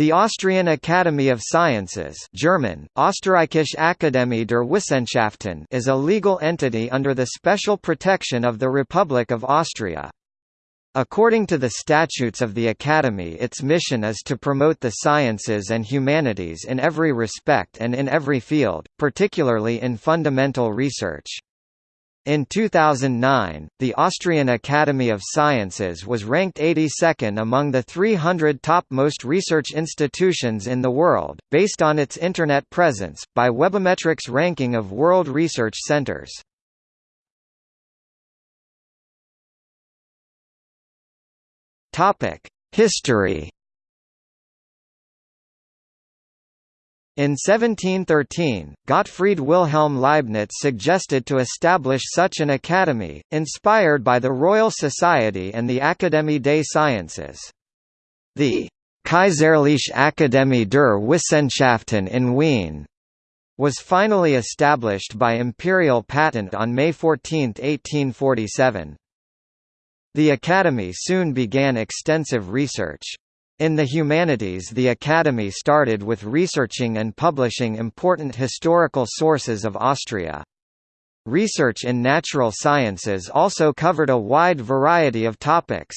The Austrian Academy of Sciences German, Österreichische Akademie der Wissenschaften is a legal entity under the special protection of the Republic of Austria. According to the statutes of the Academy its mission is to promote the sciences and humanities in every respect and in every field, particularly in fundamental research. In 2009, the Austrian Academy of Sciences was ranked 82nd among the 300 topmost research institutions in the world, based on its Internet presence, by Webometrics ranking of world research centers. History In 1713, Gottfried Wilhelm Leibniz suggested to establish such an academy, inspired by the Royal Society and the Académie des Sciences. The Kaiserliche Akademie der Wissenschaften in Wien was finally established by imperial patent on May 14, 1847. The Academy soon began extensive research. In the humanities the Academy started with researching and publishing important historical sources of Austria. Research in natural sciences also covered a wide variety of topics.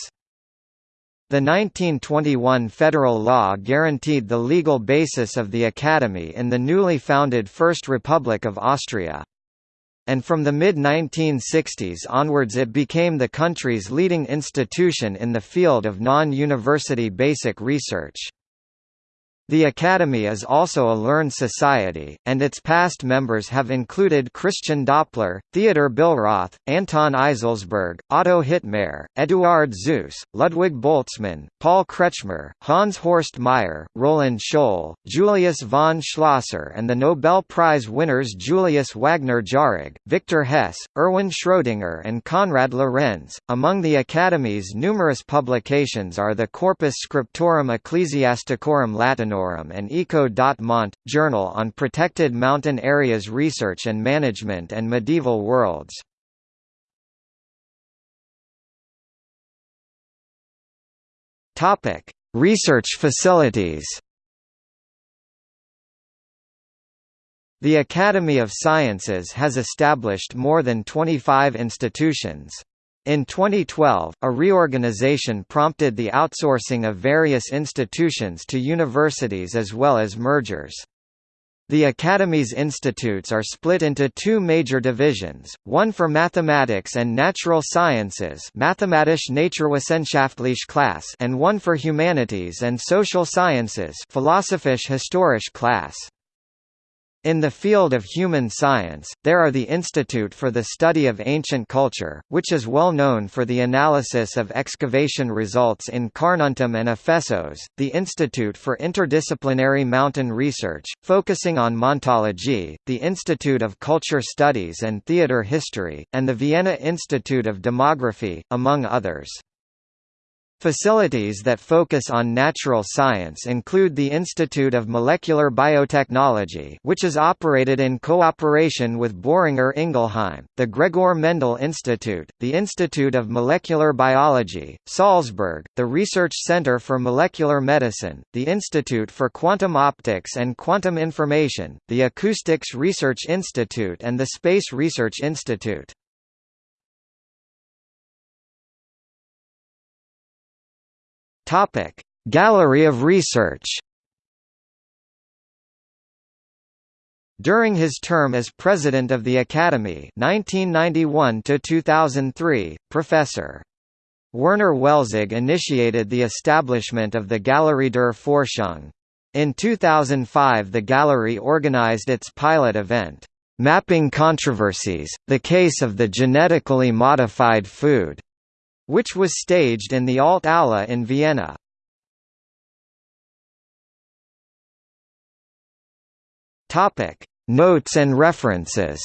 The 1921 federal law guaranteed the legal basis of the Academy in the newly founded First Republic of Austria and from the mid-1960s onwards it became the country's leading institution in the field of non-university basic research. The Academy is also a learned society, and its past members have included Christian Doppler, Theodor Billroth, Anton Eiselsberg, Otto Hittmair, Eduard Suess, Ludwig Boltzmann, Paul Kretschmer, Hans Horst Meyer, Roland Scholl, Julius von Schlosser and the Nobel Prize winners Julius Wagner Jauregg, Victor Hess, Erwin Schrödinger and Konrad Lorenz. Among the Academy's numerous publications are the Corpus Scriptorum Ecclesiasticorum Latinorum and Eco.Mont, Journal on Protected Mountain Areas Research and Management and Medieval Worlds. Research facilities The Academy of Sciences has established more than 25 institutions. In 2012, a reorganization prompted the outsourcing of various institutions to universities as well as mergers. The Academy's institutes are split into two major divisions, one for mathematics and natural sciences Mathematische Naturwissenschaftliche class and one for humanities and social sciences Philosophisch-historische class. In the field of human science, there are the Institute for the Study of Ancient Culture, which is well known for the analysis of excavation results in Carnuntum and Ephesos, the Institute for Interdisciplinary Mountain Research, focusing on Montology, the Institute of Culture Studies and Theatre History, and the Vienna Institute of Demography, among others. Facilities that focus on natural science include the Institute of Molecular Biotechnology which is operated in cooperation with Boehringer Ingelheim, the Gregor Mendel Institute, the Institute of Molecular Biology, Salzburg, the Research Center for Molecular Medicine, the Institute for Quantum Optics and Quantum Information, the Acoustics Research Institute and the Space Research Institute. Topic: Gallery of Research. During his term as president of the Academy 1991 to 2003, Professor Werner Welzig initiated the establishment of the Galerie der Forschung. In 2005 the gallery organized its pilot event, "'Mapping Controversies, the Case of the Genetically Modified Food' which was staged in the Alt Aula in Vienna. Notes and references.